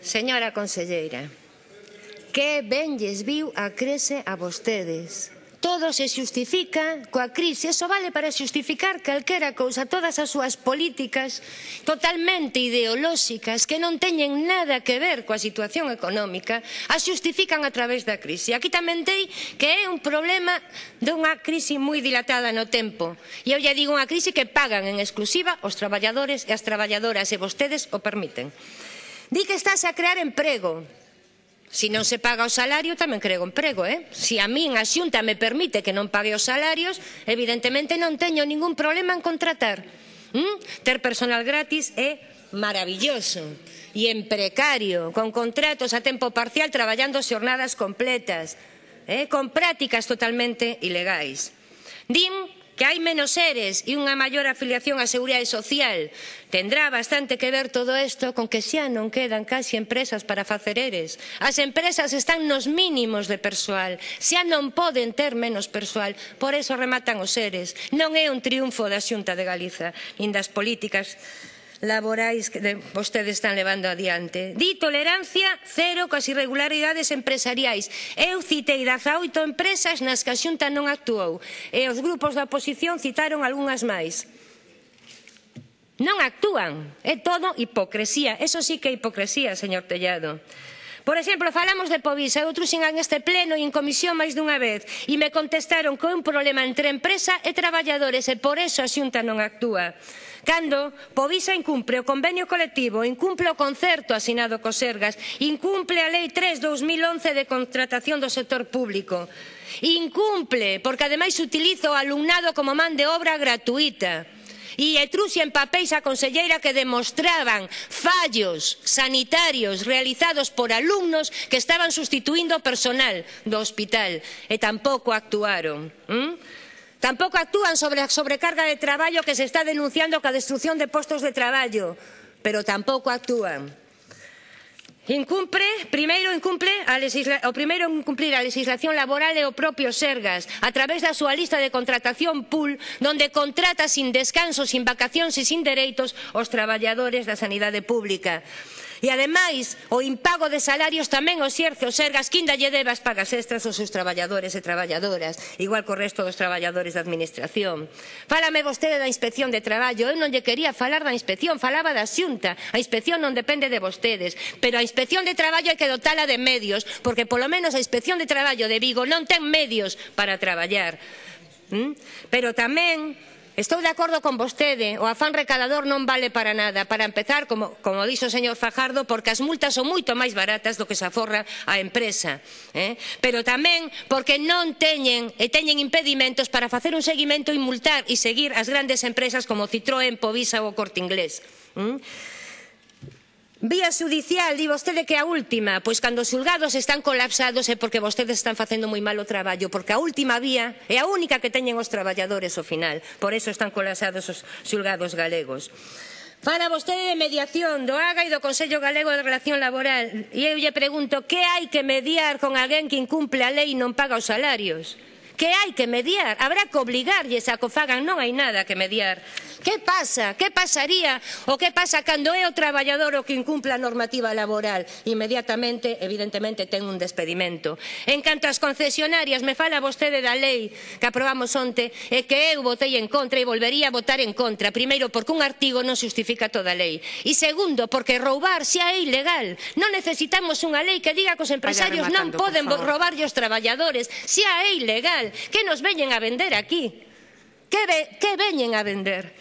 Señora conselleira, que ben lles viu a crise a vostedes. Todo se xustifica coa crise, eso vale para xustificar calquera cousa, todas as súas políticas totalmente ideolóxicas que non teñen nada que ver coa situación económica, as xustifican a través da crise. Aquí tamén dei que é un problema dunha crise moi dilatada no tempo. E eu lle digo unha crise que pagan en exclusiva os traballadores e as traballadoras e vostedes o permiten. Di que estás a crear emprego. Si non se paga o salario, tamén creo emprego, eh? Si a min a xunta me permite que non pague os salarios, evidentemente non teño ningún problema en contratar. ¿Mm? Ter personal gratis é maravilloso e en precario, con contratos a tempo parcial traballando xornadas completas, eh? con prácticas totalmente ilegais. Din Que hai menos seres e unha maior afiliación á Seguridade Social. Tendrá bastante que ver todo isto con que xa non quedan casi empresas para facer eres. As empresas están nos mínimos de persoal. Xa non poden ter menos persoal. Por eso rematan os seres. Non é un triunfo da Xunta de Galiza, nin das políticas laborais que vostedes están levando adiante. Di tolerancia cero coas irregularidades empresariais. Eu citei 18 empresas nas que a Xunta non actuou e os grupos da oposición citaron algunhas máis. Non actúan. É todo hipocresía. Eso sí que é hipocresía, señor Tellado. Por exemplo, falamos de Povisa, eu en este pleno e en comisión máis dunha vez e me contestaron que é un problema entre empresa e traballadores e por eso a Xunta non actúa. Cando Povisa incumpre o convenio colectivo, incumpre o concerto asinado co Sergas, incumple a Lei 3-2011 de contratación do sector público, incumple porque ademais utiliza o alumnado como man de obra gratuita e Etruxia en papéis a conselleira que demostraban fallos sanitarios realizados por alumnos que estaban sustituindo personal do hospital eh, e tampouco actuaron. ¿Mm? Tampouco actúan sobre a sobrecarga de traballo que se está denunciando ca destrución de postos de traballo, pero tampouco actúan. Incumpre, primeiro incumpre a legisla... o primeiro en cumprir a legislación laboral é o propio Sergas a través da súa lista de contratación pool donde contrata sin descanso, sin vacacións e sin dereitos os traballadores da sanidade pública. E ademais, o impago de salarios tamén o xerce o Sergas quinda lle debe as pagas extras aos seus traballadores e traballadoras, igual co resto dos traballadores da administración. Fálame vostede da inspección de traballo, eu non lle quería falar da inspección, falaba da xunta. A inspección non depende de vostedes, pero a inspección Inspección de Traballo hai que dotala de medios, porque polo menos a Inspección de Traballo de Vigo non ten medios para traballar. ¿Mm? Pero tamén Estou de acordo con vostede, o afán recalador non vale para nada. Para empezar, como, como dixo o señor Fajardo, porque as multas son moito máis baratas do que se aforra a empresa. Eh? Pero tamén porque non teñen e teñen impedimentos para facer un seguimento e multar e seguir as grandes empresas como Citroën, Povisa ou Corte Inglés. ¿Mm? vía xudicial di vostede que a última. Pois cando os xulgados están colapsados é porque vostedes están facendo moi mal o traballo porque a última vía é a única que teñen os traballadores ao final. Por iso están colapsados os xulgados galegos. Fala vostede de mediación do AGA e do Consello Galego de Relación Laboral. E eu lle pregunto que hai que mediar con alguén que incumple a lei e non paga os salarios? que hai que mediar, habrá que obligarlles a que o fagan, non hai nada que mediar. Que pasa? Que pasaría? O que pasa cando é o traballador o que incumpla a normativa laboral? Inmediatamente, evidentemente, ten un despedimento. En canto ás concesionarias, me fala vostede da lei que aprobamos onte e que eu votei en contra e volvería a votar en contra. Primeiro, porque un artigo non justifica toda a lei. E segundo, porque roubar xa é ilegal. Non necesitamos unha lei que diga que os empresarios non poden roubarlle os traballadores. Xa é ilegal. Que nos veñen a vender aquí? Que, ve, que veñen a vender?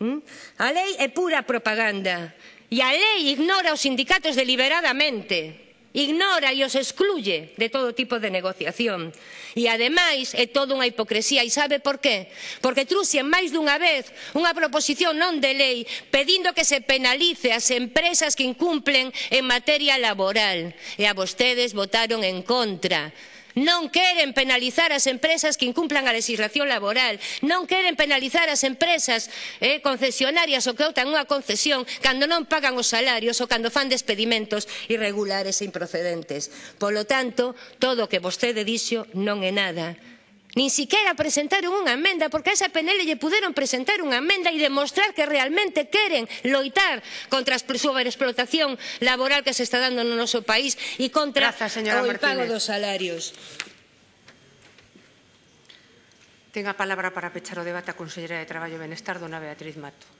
¿Mm? A lei é pura propaganda. E a lei ignora os sindicatos deliberadamente ignora e os excluye de todo tipo de negociación. E ademais é toda unha hipocresía e sabe por qué? Porque truxen máis dunha vez unha proposición non de lei pedindo que se penalice as empresas que incumplen en materia laboral e a vostedes votaron en contra. Non queren penalizar as empresas que incumplan a legislación laboral. Non queren penalizar as empresas eh, concesionarias ou que optan unha concesión cando non pagan os salarios ou cando fan despedimentos irregulares e improcedentes. Polo tanto, todo o que vostede dixo non é nada Nin siquiera presentaron unha emenda, porque a esa PNL lle puderon presentar unha emenda e demostrar que realmente queren loitar contra a sobreexplotación laboral que se está dando no noso país e contra Grazas, o impago dos salarios. Ten a palabra para pechar o debate a conselleira de Traballo e Benestar, dona Beatriz Mato.